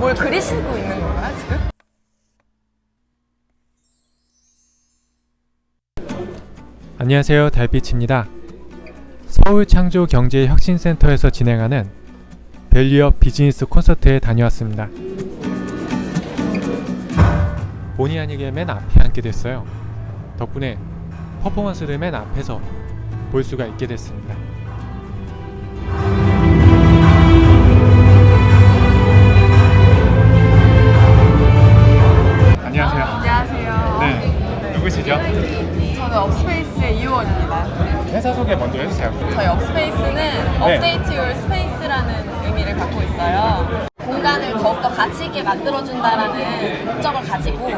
뭘 그리시고 있는 건가요, 지금? 안녕하세요 달빛입니다. 서울창조경제혁신센터에서 진행하는 밸리업 비즈니스 콘서트에 다녀왔습니다. 본의 아니게 맨 앞에 앉게 됐어요. 덕분에 퍼포먼스를 맨 앞에서 볼 수가 있게 됐습니다 Update your space라는 의미를 갖고 있어요. 공간을 더욱더 가치 있게 만들어준다라는 목적을 가지고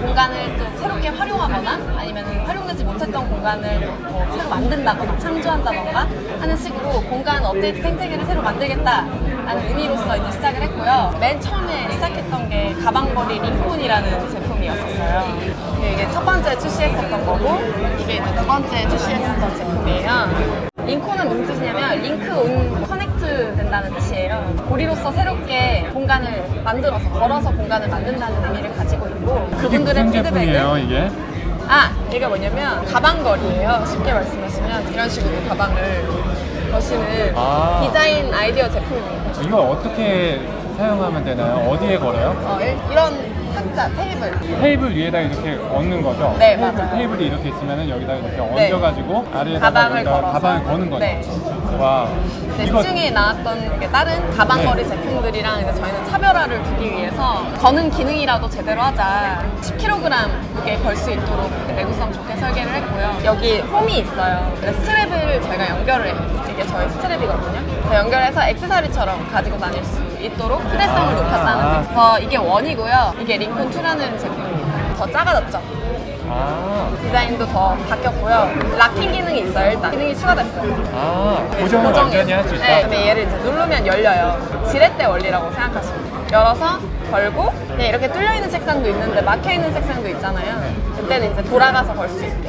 공간을 또 새롭게 활용하거나 아니면 활용되지 못했던 공간을 뭐 새로 만든다거나 창조한다던가 하는 식으로 공간 업데이트 생태계를 새로 만들겠다라는 의미로서 이제 시작을 했고요. 맨 처음에 시작했던 게 가방걸이 링콘이라는 제품이었었어요. 이게 첫 번째 출시했었던 거고 이게 두 번째 출시했었던 고리로서 새롭게 공간을 만들어서 걸어서 공간을 만든다는 의미를 가지고 있고 그분들의 피드백을 이게? 아 얘가 뭐냐면 가방걸이에요. 쉽게 말씀하시면 이런 식으로 가방을 거시는 아. 디자인 아이디어 제품입니다. 이걸 어떻게 사용하면 되나요? 어디에 걸어요? 어, 이- 이런 탁자 테이블 테이블 위에다 이렇게 얹는 거죠? 네, 테이블, 맞아요. 테이블이 이렇게 있으면 여기다 이렇게 네. 얹어가지고 아래에다가 가방을 걸어서. 가방을 거는 거죠? 네. 와 시중에 나왔던 이게 다른 가방걸이 네. 제품들이랑 이제 저희는 차별화를 두기 위해서 거는 기능이라도 제대로 하자. 10kg 무게 걸 수 있도록 내구성 좋게 설계를 했고요. 여기 홈이 있어요. strap을 저희가 연결을 해요. 이게 저희 strap이거든요. 그래서 연결해서 액세서리처럼 가지고 다닐 수 있도록 휴대성을 아. 높였다는 그래서 이게 one이고요. 이게 링콘2라는 제품입니다 더 작아졌죠 아, 디자인도 더 바뀌었고요 락킹 기능이 있어요 일단 기능이 추가됐어요 아 고정을 고정이- 완전히 할 수 있다? 네, 근데 얘를 이제 누르면 열려요. 지렛대 원리라고 생각하시면 돼요. 열어서 걸고 그냥 이렇게 뚫려 있는 책상도 있는데 막혀 있는 책상도 있잖아요. 네. 그때는 이제 돌아가서 걸 수 있게.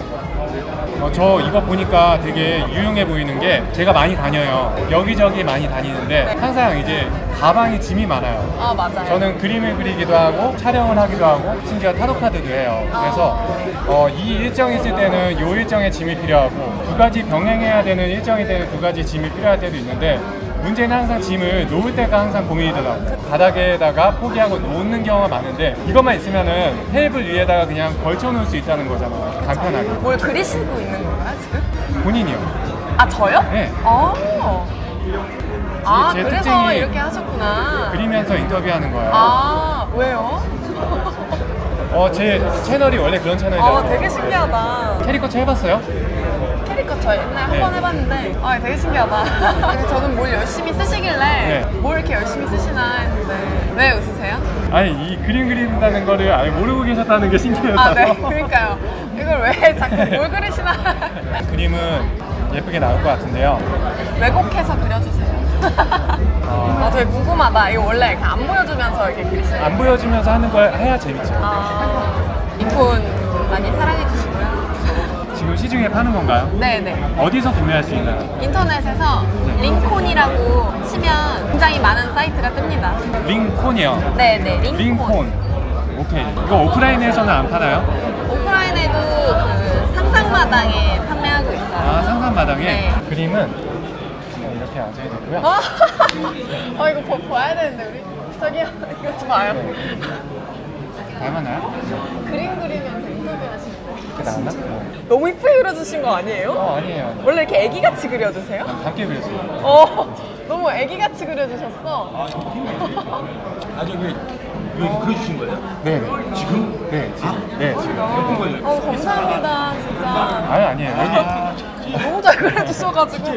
어, 저 이거 보니까 되게 유용해 보이는 게 제가 많이 다녀요 여기저기 많이 다니는데 네. 항상 이제 가방에 짐이 많아요 아 맞아요. 저는 그림을 그리기도 하고 촬영을 하기도 하고 심지어 타로 카드도 해요. 그래서 어, 이 일정이 있을 때는 이 일정의 짐이 필요하고 두 가지 병행해야 되는 일정이 되는 두 가지 짐이 필요할 때도 있는데 문제는 항상 짐을 놓을 때가 항상 고민이더라고요. 바닥에다가 포기하고 놓는 경우가 많은데 이것만 있으면 은 테이블 위에다가 그냥 걸쳐 놓을 수 있다는 거잖아요. 간편하게. 뭘 그리시고 있는 건가요 지금? 본인이요. 아 저요? 네. 아, 아제 그래서 특징이 이렇게 하셨구나. 그리면서 인터뷰하는 거예요. 아 왜요? 어, 제 채널이 원래 그런 채널이라서. 아 되게 신기하다. 캐리커처 해봤어요? 캐리커처 저 옛날에 네. 한번 해봤는데 아 되게 신기하다. 저는 뭘 열심히 쓰시길래 네. 뭘 이렇게 열심히 쓰시나 했는데 왜 웃으세요? 아니 이 그림 그린다는 거를 아예 모르고 계셨다는 게 신기해서 아 네. 그러니까요. 이걸 왜 자꾸 뭘 그리시나. 그림은 예쁘게 나올 것 같은데요. 왜곡해서 그려주세요. 아 되게 궁금하다. 이거 원래 안 보여주면서 이렇게 그리시나요? 안 보여주면서 하는 걸 해야 재밌죠. 아. 이폰 많이 사랑해 주시고 요 지금 시중에 파는 건가요? 네네 어디서 구매할 수 있나요? 인터넷에서 링콘이라고 치면 굉장히 많은 사이트가 뜹니다 링콘이요 네네 링콘 링콘 오케이 이거 오프라인에서는 안 파나요? 오프라인에도 그 상상마당에 판매하고 있어요. 아 상산마당에 네. 그림은 그냥 이렇게 앉아야 되고요 어? 어 이거 보, 봐야 되는데 우리 저기요 이거 좀 봐요. 닮았나요? 그림 그리면서 인터뷰 하시는데 이렇게 나왔나? 어, 너무 이쁘게 그려주신 거 아니에요? 어 아니에요 아니에요. 원래 이렇게 애기같이 그려주세요? 밝게 그렸어요 어 너무 애기같이 그려주셨어. 아 저기 여기 그려주신 거예요? 네 지금? 네 지금 네 지금 예쁜? 어 감사합니다 진짜. 아니 아니에요 여기 너무 잘 그려주셔가지고.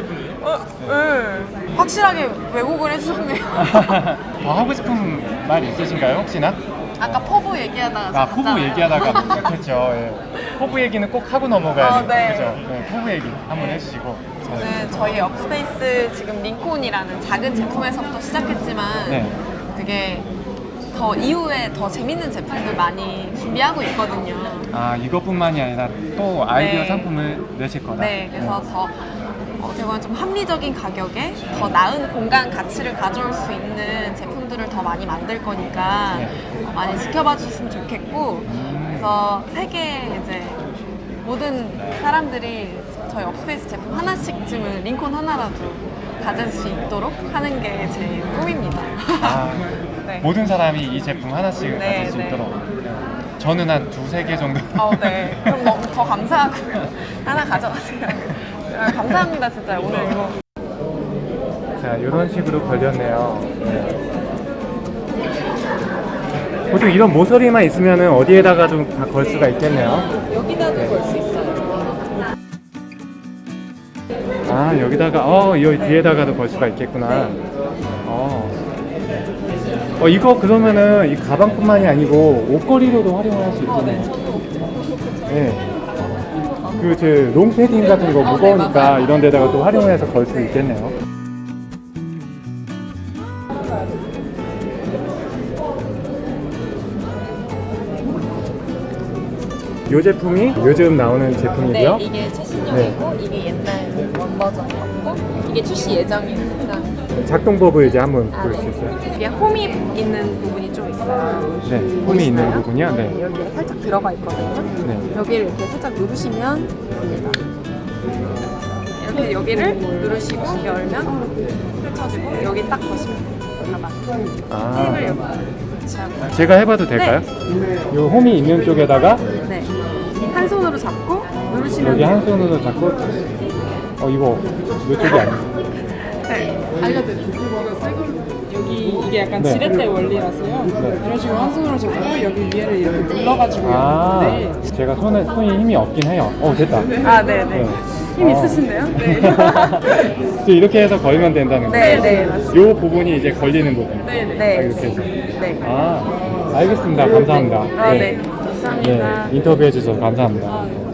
어, 네. 확실하게 왜곡을 해주셨네요. 더 하고 싶은 말 있으신가요 혹시나? 아까 포부 얘기하다가 아저 포부. 얘기하다가 그렇죠 예. 포부 얘기는 꼭 하고 넘어가야 아, 돼요 네. 그죠 네, 포부 얘기 한번 해주시고 저는 저희 업스페이스 지금 링콘이라는 작은 제품에서부터 시작했지만 네. 되게 더 이후에 더 재밌는 제품들 많이 준비하고 있거든요. 아 이것뿐만이 아니라 또 아이디어 네. 상품을 내실 거다 네, 그래서 저희 경우는 좀 합리적인 가격에 더 나은 공간 가치를 가져올 수 있는 제품들을 더 많이 만들 거니까 많이 지켜봐 주셨으면 좋겠고 그래서 세계 이제 모든 사람들이 저희 업스페이스 제품 하나씩쯤은 링콘 하나라도 가질 수 있도록 하는 게 제 꿈입니다. 아, 네. 모든 사람이 이 제품 하나씩 네, 가질 수 네. 있도록. 저는 한 두세 개 정도. 어, 네. 그럼 너무 더 감사하고요. 하나 가져가세요. 아, 감사합니다, 진짜. 오늘 이거. 자, 이런 식으로 걸렸네요. 보통 이런 모서리만 있으면 어디에다가 좀 다 걸 수가 있겠네요. 여기다도 걸수 있어요. 아, 여기다가, 어, 여기 뒤에다가도 걸 수가 있겠구나. 어. 어, 이거 그러면은 이 가방뿐만이 아니고 옷걸이로도 활용을 할 수 있겠네요. 네. 그, 저, 롱패딩 같은 거 무거우니까. 이런 데다가 또 활용해서 걸 수 있겠네요. 이 제품이 요즘 나오는 네, 제품이고요. 이게 최신형이고, 이게 옛날 원 버전이었고, 이게 출시 색상. 작동법을 이제 한번 아, 볼수 네. 있어요. 이게 홈이 있는 부분이 좀 있어요. 네, 홈이 보이시나요? 있는 부분이요. 네. 여기에 살짝 들어가 있거든요. 네. 여기를 이렇게 살짝 누르시면 됩니다. 이렇게 여기를 누르시고 열면 펼쳐지고 여기 딱 보시면. 가방. 아, 팁을 여기 제가 해봐도 될까요? 이 홈이 있는 쪽에다가 네. 한 손으로 잡고 누르시면 여기 한 손으로 잡고 어 이거 이쪽이 아니에요. 네. 알려드릴게요. 여기 이게 약간 네. 지렛대 원리라서요. 네. 이런 식으로 한 손으로 잡고 여기 위에를 이렇게 눌러가지고 아, 네. 제가 손에 손이 힘이 없긴 해요. 어 됐다. 아, 네, 네. 네. 힘 어. 있으신데요? 네. 또 이렇게 해서 걸면 된다는 네, 거예요. 네, 맞습니다. 요 부분이 이제 걸리는 부분. 네, 네. 아, 네. 이렇게 해서. 네. 아, 알겠습니다. 감사합니다. 아, 네. 감사합니다. 네, 인터뷰해 주셔서 감사합니다.